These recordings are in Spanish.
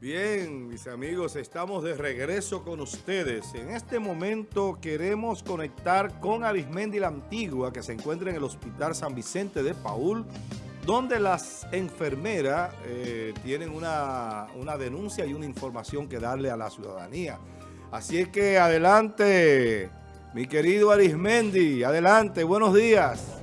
Bien, mis amigos, estamos de regreso con ustedes. En este momento queremos conectar con Arismendi la Antigua, que se encuentra en el Hospital San Vicente de Paul, donde las enfermeras eh, tienen una, una denuncia y una información que darle a la ciudadanía. Así es que adelante, mi querido Arismendi, adelante, buenos días.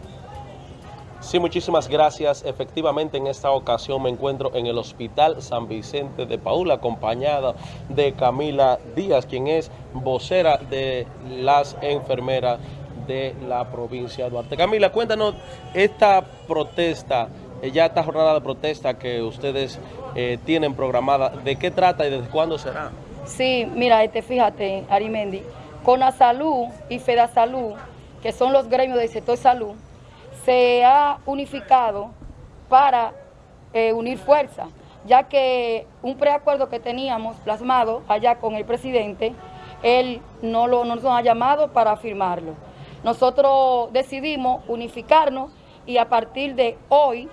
Sí, muchísimas gracias. Efectivamente, en esta ocasión me encuentro en el Hospital San Vicente de Paula, acompañada de Camila Díaz, quien es vocera de las enfermeras de la provincia de Duarte. Camila, cuéntanos esta protesta, eh, ya esta jornada de protesta que ustedes eh, tienen programada, ¿de qué trata y desde cuándo será? Sí, mira, este, fíjate, Arimendi, con la salud y Salud, que son los gremios del sector salud, se ha unificado para eh, unir fuerzas, ya que un preacuerdo que teníamos plasmado allá con el presidente, él no, lo, nos ha llamado para firmarlo. Nosotros decidimos unificarnos y a partir de hoy,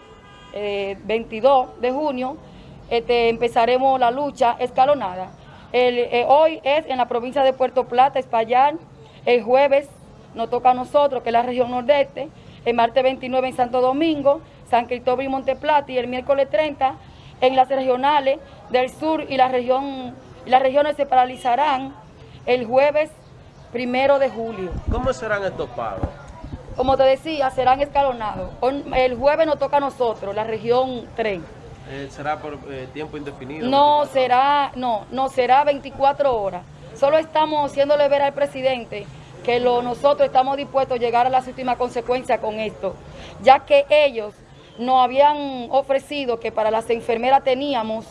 22 eh, de junio, este, empezaremos la lucha escalonada. Eh, hoy es en la provincia de Puerto Plata, Espaillat, el jueves nos toca a nosotros, que es la región nordeste, el martes 29 en Santo Domingo, San Cristóbal y Monteplata y el miércoles 30 en las regionales del sur y la región, las regiones se paralizarán el jueves primero de julio. ¿Cómo serán estos pagos? Como te decía, serán escalonados. El jueves nos toca a nosotros, la región 3. Eh, ¿Será por eh, tiempo indefinido? No, será, no, no será 24 horas. Solo estamos haciéndole ver al presidente que lo, nosotros estamos dispuestos a llegar a las últimas consecuencias con esto, ya que ellos nos habían ofrecido que para las enfermeras teníamos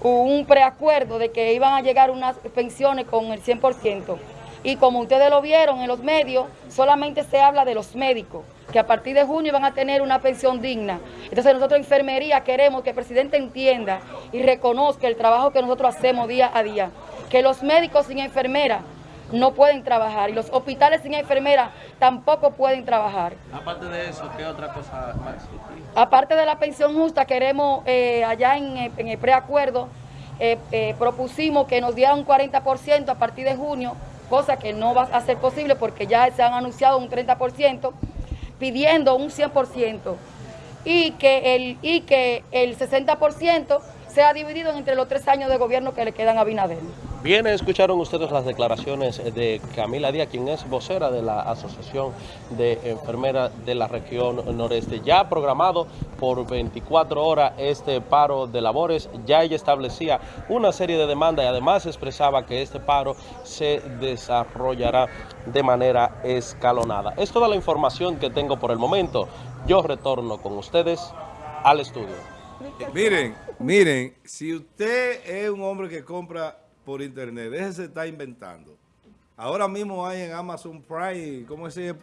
un preacuerdo de que iban a llegar unas pensiones con el 100%. Y como ustedes lo vieron en los medios, solamente se habla de los médicos, que a partir de junio van a tener una pensión digna. Entonces nosotros enfermería queremos que el presidente entienda y reconozca el trabajo que nosotros hacemos día a día. Que los médicos sin enfermera no pueden trabajar y los hospitales sin enfermera tampoco pueden trabajar. Aparte de eso, ¿qué otra cosa más Aparte de la pensión justa, queremos eh, allá en, el preacuerdo, eh, eh, propusimos que nos dieran un 40% a partir de junio, cosa que no va a ser posible porque ya se han anunciado un 30%, pidiendo un 100% y que el, y que el 60% sea dividido entre los tres años de gobierno que le quedan a Binader. Bien, escucharon ustedes las declaraciones de Camila Díaz, quien es vocera de la Asociación de Enfermeras de la región noreste. Ya programado por 24 horas este paro de labores, ya ella establecía una serie de demandas y además expresaba que este paro se desarrollará de manera escalonada. Es toda la información que tengo por el momento. Yo retorno con ustedes al estudio. Miren, miren, si usted es un hombre que compra por internet. Déjese está inventando. Ahora mismo hay en Amazon Prime, ¿cómo es